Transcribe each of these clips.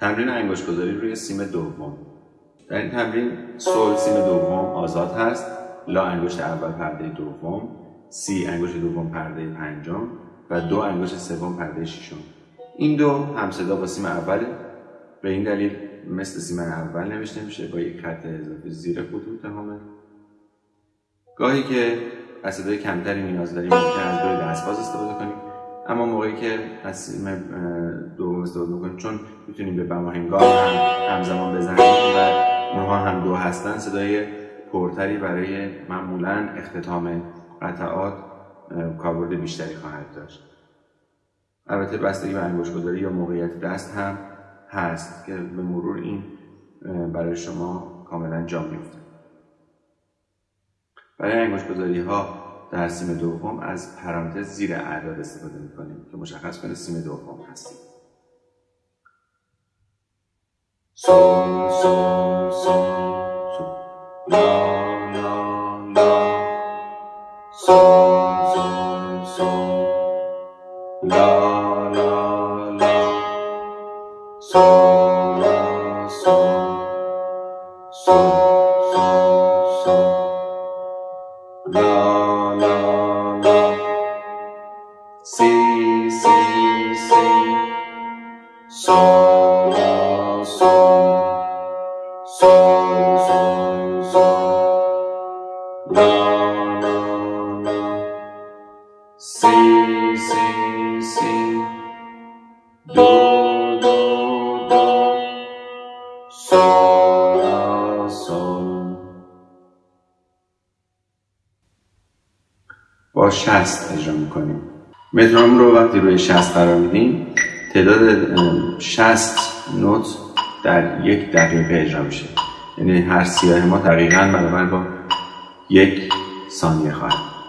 تمرین انگشت گذاری روی سیم دوم. در این تمرین سول سیم دوم آزاد هست. لا انگشت اول پرده دوم سی انگشت دوم پرده پنجم و دو انگشت سوم پرده ششم. این دو همصدا با سیم اوله. به این دلیل مثل سیم اول نوشته میشه با یک خط اضافی زیر خطوط همه گاهی که از صدای کمتری نیاز داریم ممکن از روی دستباز استفاده کنیم. اما موقعی که سیم دوم استفاده می‌کنیم چون می‌تونیم به بماهنگاه هم همزمان بزنیم و اونها هم دو هستن صدای پرتری برای معمولا اختتام قطعات کاربرد بیشتری خواهد داشت. البته بستگی به گذاری یا موقعیت دست هم هست که به مرور این برای شما کاملا جا میفته برای گذاری ها در سیم دوم از پرانتز زیر اعداد استفاده می‌کنیم که مشخص کنه سیم دوم هستیم. سو سو سو. سو لا لا. لا لا لا. لا لا لا لا لا سی سی سی سو لا سو سو سو سو لا لا لا سی با شست اجرا می‌کنیم. مترونوم رو وقتی روی شست قرار میدیم تعداد شست نوت در یک دقیقه اجرا میشه. یعنی هر سیاه ما دقیقا برابر با یک ثانیه خواهد.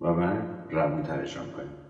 و بعد روون ترشان کنیم.